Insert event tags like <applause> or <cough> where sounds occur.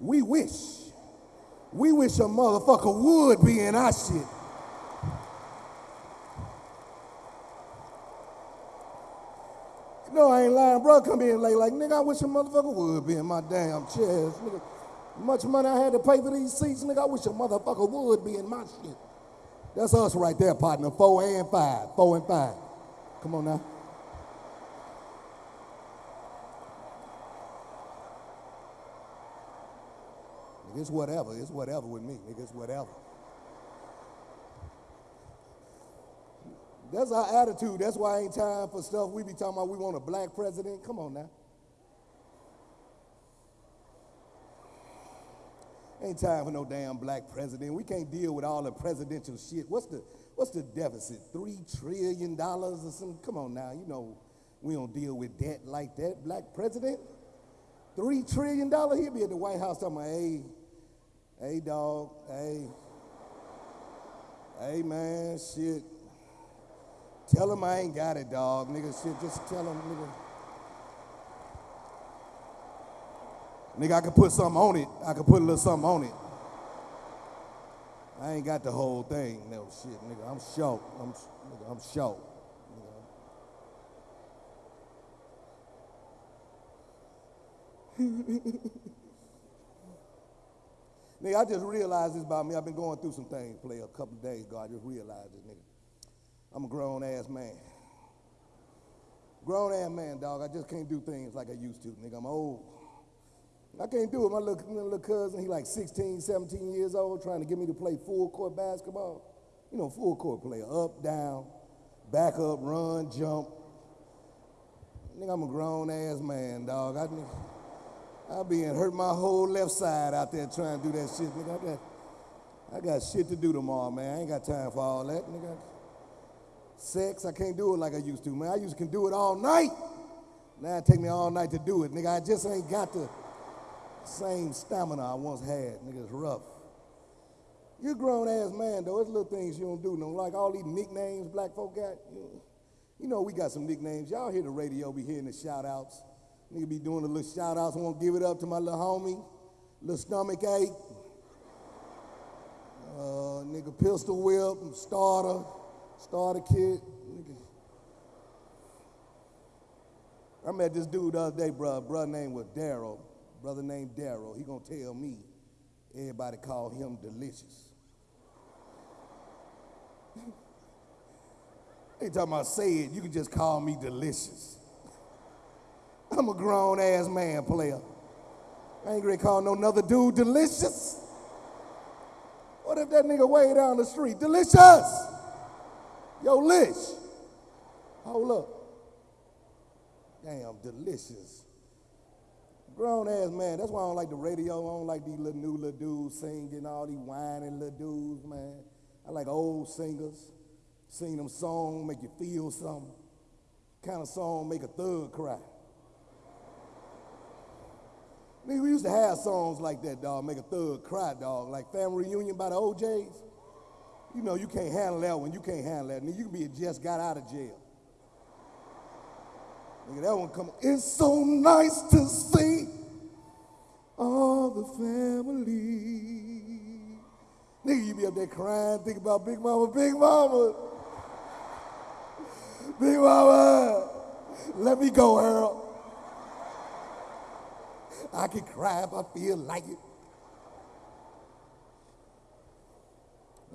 We wish. We wish a motherfucker would be in our shit. No, I ain't lying, bro. Come in late like, nigga, I wish a motherfucker would be in my damn chest. Nigga, much money I had to pay for these seats, nigga, I wish a motherfucker would be in my shit. That's us right there, partner. Four and five. Four and five. Come on now. Nigga, it's whatever. It's whatever with me. Nigga, it's whatever. That's our attitude. That's why ain't time for stuff we be talking about. We want a black president. Come on now. Ain't time for no damn black president. We can't deal with all the presidential shit. What's the what's the deficit? Three trillion dollars or something? Come on now. You know we don't deal with debt like that. Black president? Three trillion dollars? He'll be at the White House talking about, hey, hey dog, hey, hey man, shit. Tell him I ain't got it, dog. Nigga, shit, just tell him, nigga. Nigga, I could put something on it. I could put a little something on it. I ain't got the whole thing. No shit, nigga. I'm short. I'm, nigga, I'm short. nigga, <laughs> I just realized this about me. I've been going through some things, play a couple days ago. I just realized this, nigga. I'm a grown ass man. Grown ass man, dog. I just can't do things like I used to, nigga. I'm old. I can't do it. My little, my little cousin, he like 16, 17 years old, trying to get me to play full court basketball. You know, full court player, up, down, back up, run, jump. Nigga, I'm a grown ass man, dog. I, I be hurt my whole left side out there trying to do that shit. Nigga, I got, I got shit to do tomorrow, man. I ain't got time for all that, nigga. Sex, I can't do it like I used to, man. I used to can do it all night. Now it take me all night to do it, nigga. I just ain't got the same stamina I once had. Nigga, it's rough. You're a grown ass man, though. It's little things you don't do. No, like all these nicknames black folk got. You know, you know we got some nicknames. Y'all hear the radio, be hearing the shout outs. Nigga be doing a little shout outs. I want to give it up to my little homie, little stomach ache. Uh, nigga, pistol whip, starter, starter kid. Nigga. I met this dude the other day, bro. Brother name was Daryl brother named Daryl, he gonna tell me everybody call him delicious. <laughs> Ain't talking about say it, you can just call me delicious. I'm a grown ass man player. I ain't gonna call no another dude delicious. What if that nigga way down the street? Delicious! Yo, Lish. Hold up. Damn, delicious. Grown ass man. That's why I don't like the radio. I don't like these little new little dudes singing, all these whining little dudes, man. I like old singers. Sing them songs, make you feel something. Kind of song make a thug cry. We used to have songs like that, dog, make a thug cry, dog. Like Family Reunion by the O'Jays. You know, you can't handle that one. You can't handle that. Nigga, you can be a just got out of jail. Nigga, that one come. It's so nice to see all the family. Nigga, you be up there crying, think about Big Mama, Big Mama. Big Mama, let me go, Earl. I can cry if I feel like it.